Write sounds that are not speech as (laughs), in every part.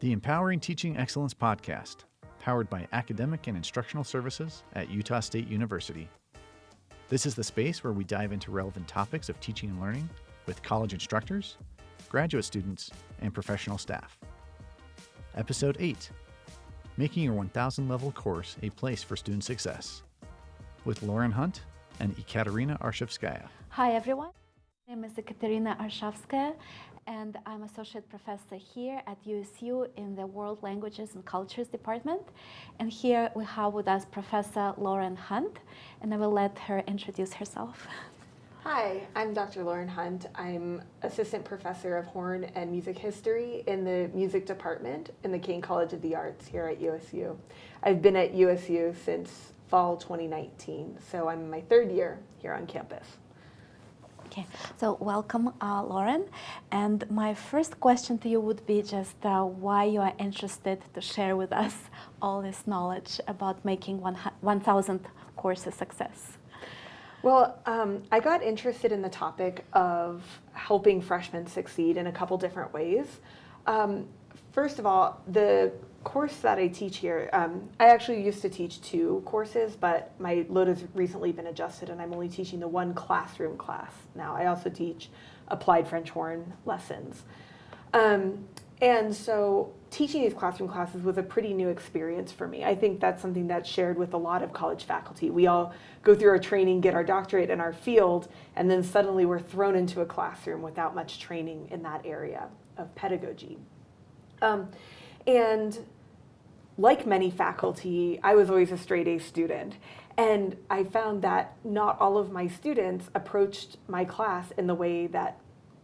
the Empowering Teaching Excellence podcast, powered by academic and instructional services at Utah State University. This is the space where we dive into relevant topics of teaching and learning with college instructors, graduate students, and professional staff. Episode 8 Making Your 1000 Level Course a Place for Student Success with Lauren Hunt and Ekaterina Arshavskaya. Hi, everyone. My name is Ekaterina Arshavskaya, and I'm associate professor here at USU in the World Languages and Cultures Department. And here we have with us Professor Lauren Hunt, and I will let her introduce herself. Hi, I'm Dr. Lauren Hunt. I'm assistant professor of horn and music history in the music department in the Caine College of the Arts here at USU. I've been at USU since fall 2019, so I'm my third year here on campus. Okay, so welcome, uh, Lauren. And my first question to you would be just uh, why you are interested to share with us all this knowledge about making 1,000 course a success. Well, um, I got interested in the topic of helping freshmen succeed in a couple different ways. Um, first of all, the course that I teach here, um, I actually used to teach two courses, but my load has recently been adjusted and I'm only teaching the one classroom class now. I also teach applied French horn lessons. Um, and so teaching these classroom classes was a pretty new experience for me. I think that's something that's shared with a lot of college faculty. We all go through our training, get our doctorate in our field, and then suddenly we're thrown into a classroom without much training in that area of pedagogy. Um, and like many faculty, I was always a straight A student. And I found that not all of my students approached my class in the way that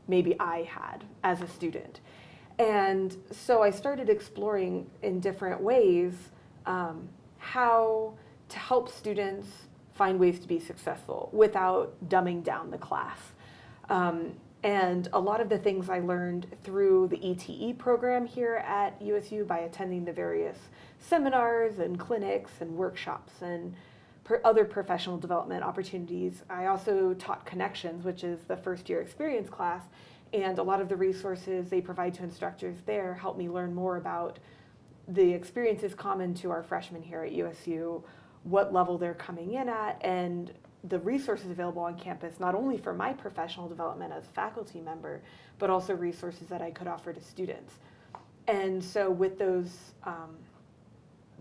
maybe I had as a student. And so I started exploring in different ways um, how to help students find ways to be successful without dumbing down the class. Um, and a lot of the things I learned through the ETE program here at USU by attending the various seminars and clinics and workshops and other professional development opportunities. I also taught Connections, which is the first year experience class, and a lot of the resources they provide to instructors there help me learn more about the experiences common to our freshmen here at USU, what level they're coming in at, and the resources available on campus, not only for my professional development as a faculty member, but also resources that I could offer to students. And so with those, um,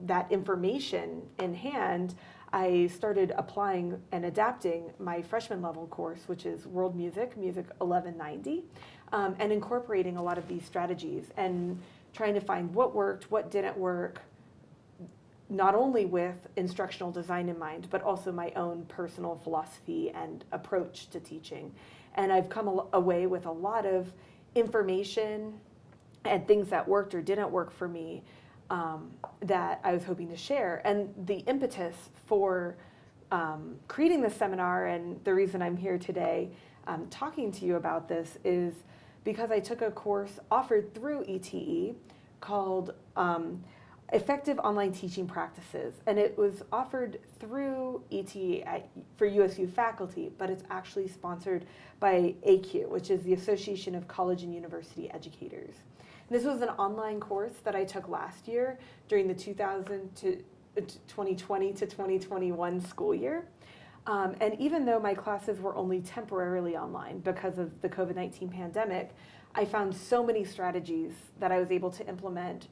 that information in hand, I started applying and adapting my freshman level course, which is World Music, Music 1190, um, and incorporating a lot of these strategies and trying to find what worked, what didn't work, not only with instructional design in mind, but also my own personal philosophy and approach to teaching. And I've come away with a lot of information and things that worked or didn't work for me um, that I was hoping to share. And the impetus for um, creating this seminar and the reason I'm here today um, talking to you about this is because I took a course offered through ETE called um, effective online teaching practices. And it was offered through ETE at, for USU faculty, but it's actually sponsored by ACUE, which is the Association of College and University Educators. This was an online course that I took last year during the 2000 to 2020 to 2021 school year. Um, and even though my classes were only temporarily online because of the COVID-19 pandemic, I found so many strategies that I was able to implement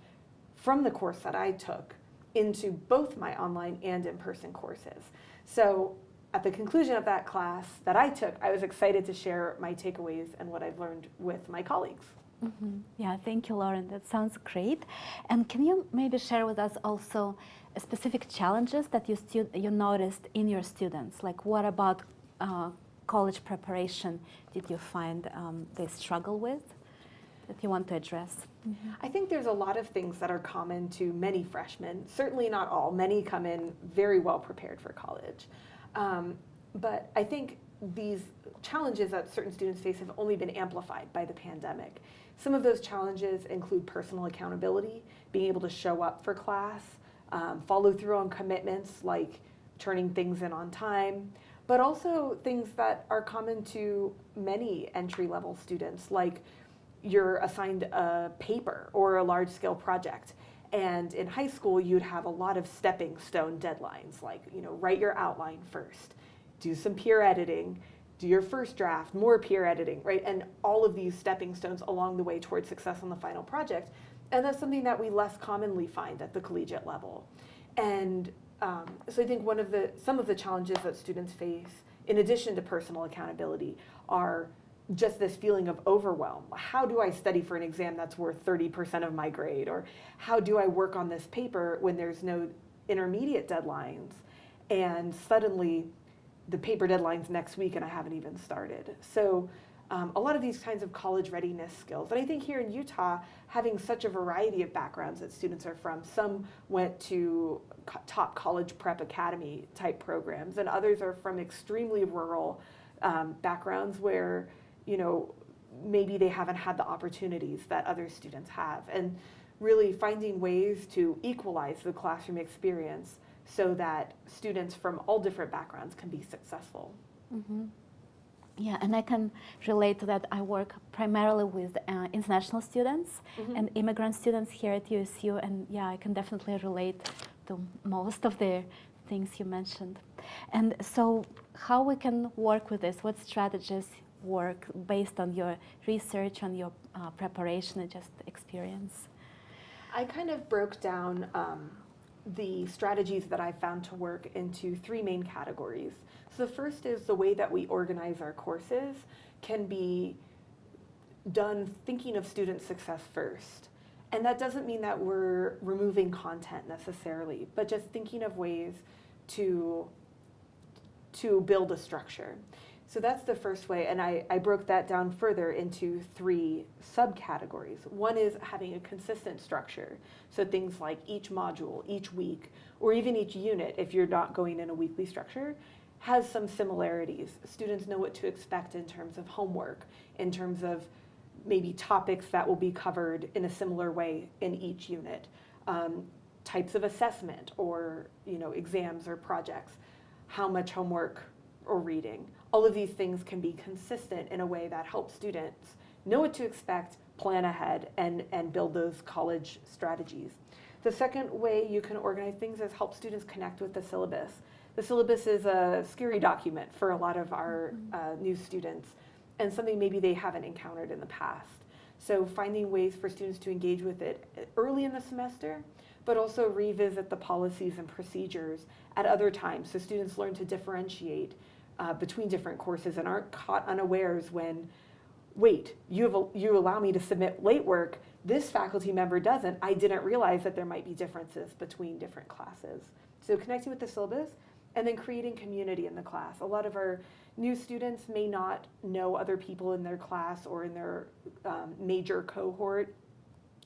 from the course that I took into both my online and in-person courses. So at the conclusion of that class that I took, I was excited to share my takeaways and what I've learned with my colleagues. Mm -hmm. Yeah, thank you, Lauren. That sounds great. And can you maybe share with us also specific challenges that you, you noticed in your students? Like what about uh, college preparation did you find um, they struggle with? That you want to address? Mm -hmm. I think there's a lot of things that are common to many freshmen. Certainly not all. Many come in very well prepared for college. Um, but I think these challenges that certain students face have only been amplified by the pandemic. Some of those challenges include personal accountability, being able to show up for class, um, follow through on commitments like turning things in on time, but also things that are common to many entry-level students like you're assigned a paper or a large scale project. And in high school, you'd have a lot of stepping stone deadlines, like, you know, write your outline first, do some peer editing, do your first draft, more peer editing, right? And all of these stepping stones along the way towards success on the final project. And that's something that we less commonly find at the collegiate level. And um, so I think one of the, some of the challenges that students face, in addition to personal accountability, are just this feeling of overwhelm. How do I study for an exam that's worth 30% of my grade? Or how do I work on this paper when there's no intermediate deadlines? And suddenly the paper deadline's next week and I haven't even started. So um, a lot of these kinds of college readiness skills. And I think here in Utah, having such a variety of backgrounds that students are from, some went to co- top college prep academy type programs, and others are from extremely rural um, backgrounds where you know, maybe they haven't had the opportunities that other students have. And really finding ways to equalize the classroom experience so that students from all different backgrounds can be successful. Mm-hmm. Yeah, and I can relate to that. I work primarily with uh, international students mm-hmm. and immigrant students here at USU, and yeah, I can definitely relate to most of the things you mentioned. And so, how we can work with this? What strategies work based on your research, on your uh, preparation, and just experience? I kind of broke down um, the strategies that I found to work into three main categories. So the first is the way that we organize our courses can be done thinking of student success first. And that doesn't mean that we're removing content necessarily, but just thinking of ways to, to build a structure. So that's the first way, and I, I broke that down further into three subcategories. One is having a consistent structure. So things like each module, each week, or even each unit, if you're not going in a weekly structure, has some similarities. Students know what to expect in terms of homework, in terms of maybe topics that will be covered in a similar way in each unit, um, types of assessment or you know exams or projects, how much homework or reading all of these things can be consistent in a way that helps students know what to expect, plan ahead, and, and build those college strategies. The second way you can organize things is help students connect with the syllabus. The syllabus is a scary document for a lot of our mm-hmm. uh, new students and something maybe they haven't encountered in the past. So finding ways for students to engage with it early in the semester, but also revisit the policies and procedures at other times so students learn to differentiate uh, between different courses and aren't caught unawares when, wait, you, have you allow me to submit late work, this faculty member doesn't. I didn't realize that there might be differences between different classes. So connecting with the syllabus and then creating community in the class. A lot of our new students may not know other people in their class or in their um, major cohort,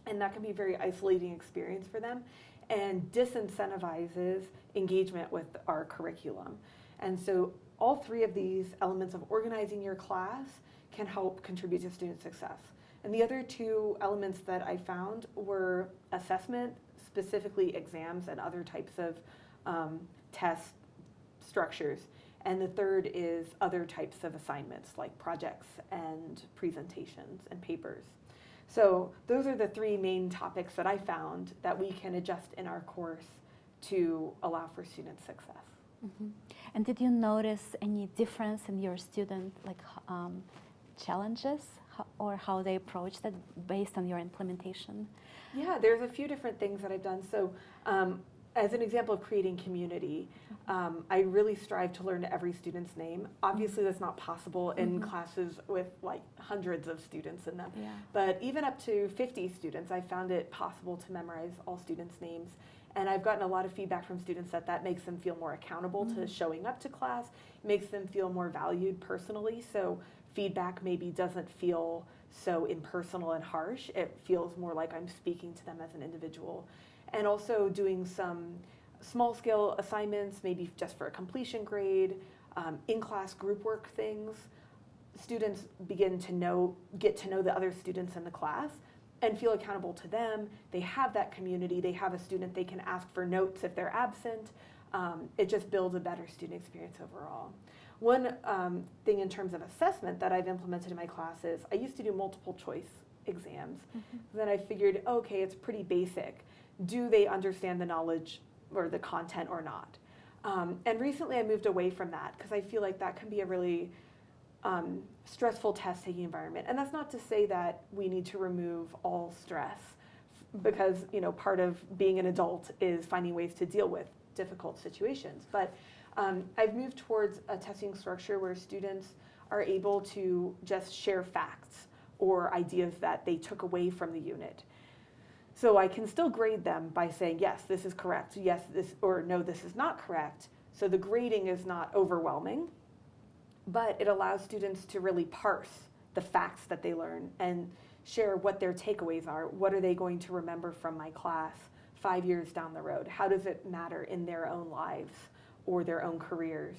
and that can be a very isolating experience for them and disincentivizes engagement with our curriculum. And so all three of these elements of organizing your class can help contribute to student success. And the other two elements that I found were assessment, specifically exams and other types of um, test structures. And the third is other types of assignments like projects and presentations and papers. So those are the three main topics that I found that we can adjust in our course to allow for student success. Mm-hmm. And did you notice any difference in your student like um, challenges or how they approach that based on your implementation? Yeah, there's a few different things that I've done. So, um, as an example of creating community, mm-hmm. um, I really strive to learn every student's name. Obviously, that's not possible in mm-hmm. classes with like hundreds of students in them. Yeah. But even up to 50 students, I found it possible to memorize all students' names and I've gotten a lot of feedback from students that that makes them feel more accountable mm-hmm. to showing up to class, makes them feel more valued personally. So feedback maybe doesn't feel so impersonal and harsh. It feels more like I'm speaking to them as an individual. And also doing some small scale assignments, maybe just for a completion grade, um, in class group work things. Students begin to know, get to know the other students in the class and feel accountable to them. They have that community. They have a student they can ask for notes if they're absent. Um, it just builds a better student experience overall. One um, thing in terms of assessment that I've implemented in my classes, I used to do multiple choice exams. Then I figured, okay, it's pretty basic. Do they understand the knowledge or the content or not? Um, and recently I moved away from that because I feel like that can be a really um, stressful test taking environment. And that's not to say that we need to remove all stress because you know part of being an adult is finding ways to deal with difficult situations. But um, I've moved towards a testing structure where students are able to just share facts or ideas that they took away from the unit. So I can still grade them by saying, yes, this is correct, yes, this, or no, this is not correct. So the grading is not overwhelming, but it allows students to really parse the facts that they learn and share what their takeaways are. What are they going to remember from my class five years down the road? How does it matter in their own lives or their own careers,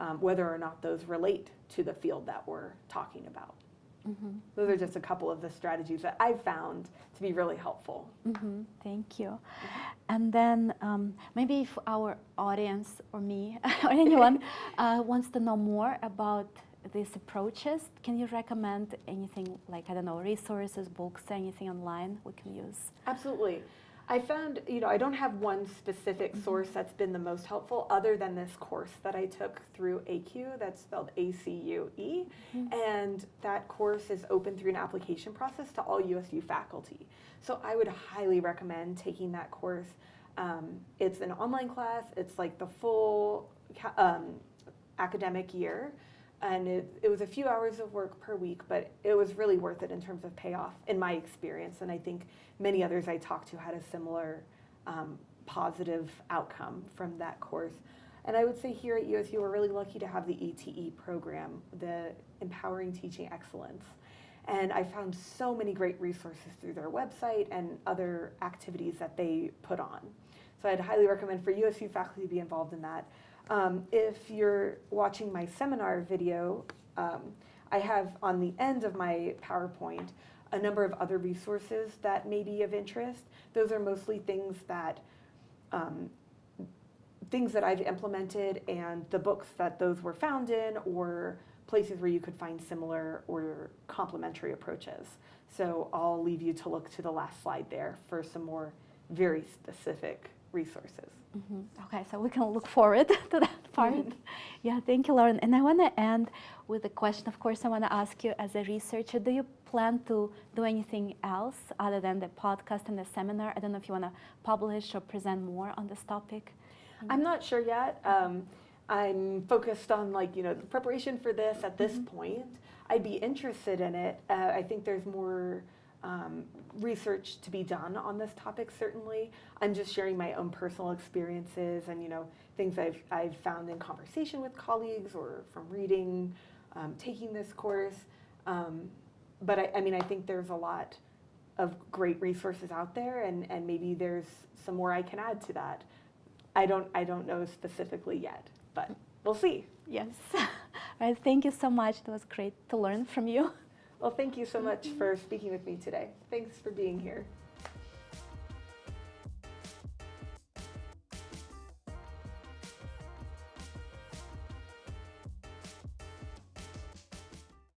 um, whether or not those relate to the field that we're talking about? Those are just a couple of the strategies that I've found to be really helpful. hmm Thank you. And then um, maybe if our audience or me (laughs) or anyone (laughs) uh, wants to know more about these approaches, can you recommend anything like, I don't know, resources, books, anything online we can use? Absolutely. I found, you know, I don't have one specific source that's been the most helpful other than this course that I took through ACUE, that's spelled A C U E. And that course is open through an application process to all USU faculty. So I would highly recommend taking that course. Um, it's an online class, it's like the full um, academic year. And it, it was a few hours of work per week, but it was really worth it in terms of payoff, in my experience. And I think many others I talked to had a similar um, positive outcome from that course. And I would say here at USU, we're really lucky to have the ETE program, the Empowering Teaching Excellence. And I found so many great resources through their website and other activities that they put on. So I'd highly recommend for USU faculty to be involved in that. Um, if you're watching my seminar video, um, I have on the end of my PowerPoint a number of other resources that may be of interest. Those are mostly things that um, things that I've implemented and the books that those were found in or places where you could find similar or complementary approaches. So I'll leave you to look to the last slide there for some more very specific resources. Mhm. Okay, so we can look forward (laughs) to that part. Yeah, thank you, Lauren. And I want to end with a question. Of course, I want to ask you, as a researcher, do you plan to do anything else other than the podcast and the seminar? I don't know if you want to publish or present more on this topic. I'm not sure yet. Um, I'm focused on like you know the preparation for this at this point. I'd be interested in it. Uh, I think there's more um, research to be done on this topic. Certainly, I'm just sharing my own personal experiences and you know things I've I've found in conversation with colleagues or from reading, um, taking this course. Um, but I, I mean, I think there's a lot of great resources out there, and, and maybe there's some more I can add to that. I don't I don't know specifically yet, but we'll see. Yes. (laughs) All right, thank you so much. It was great to learn from you. Well, thank you so much for speaking with me today. Thanks for being here.